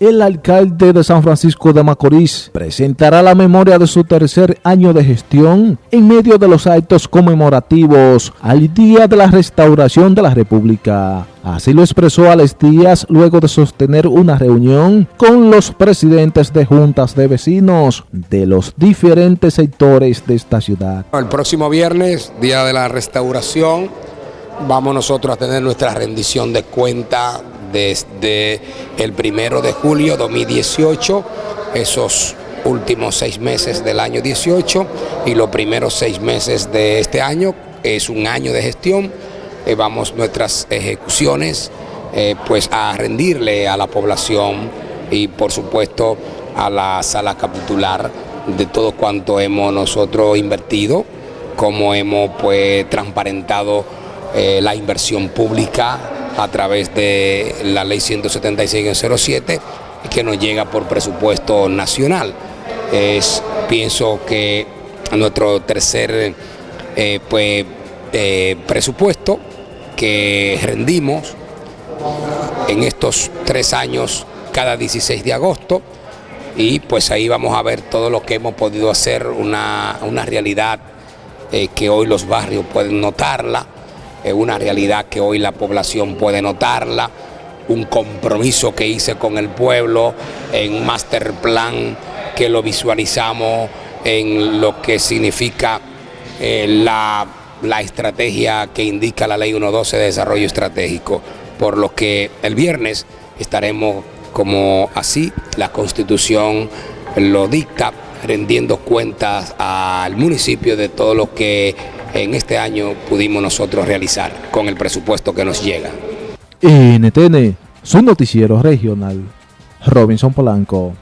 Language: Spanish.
El alcalde de San Francisco de Macorís presentará la memoria de su tercer año de gestión en medio de los actos conmemorativos al Día de la Restauración de la República. Así lo expresó Alex Díaz luego de sostener una reunión con los presidentes de juntas de vecinos de los diferentes sectores de esta ciudad. El próximo viernes, Día de la Restauración, vamos nosotros a tener nuestra rendición de cuenta desde el primero de julio 2018, esos últimos seis meses del año 18 y los primeros seis meses de este año, es un año de gestión, eh, vamos nuestras ejecuciones eh, pues a rendirle a la población y por supuesto a la sala capitular de todo cuanto hemos nosotros invertido, como hemos pues transparentado eh, la inversión pública a través de la ley 176-07 que nos llega por presupuesto nacional. Es, pienso que nuestro tercer eh, pues, eh, presupuesto que rendimos en estos tres años cada 16 de agosto y pues ahí vamos a ver todo lo que hemos podido hacer, una, realidad eh, que hoy los barrios pueden notarla, es una realidad que hoy la población puede notarla, un compromiso que hice con el pueblo en master plan que lo visualizamos en lo que significa eh, la, la, estrategia que indica la ley 112 de desarrollo estratégico, por lo que el viernes estaremos como así, la constitución lo dicta, rendiendo cuentas al municipio de todo lo que en este año pudimos nosotros realizar con el presupuesto que nos llega. NTN, su noticiero regional, Robinson Polanco.